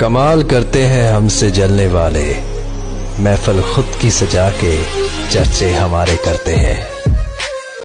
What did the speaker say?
कमाल करते हैं हमसे जलने वाले। महफल खुद की सजा के चर्चे हमारे करते हैं।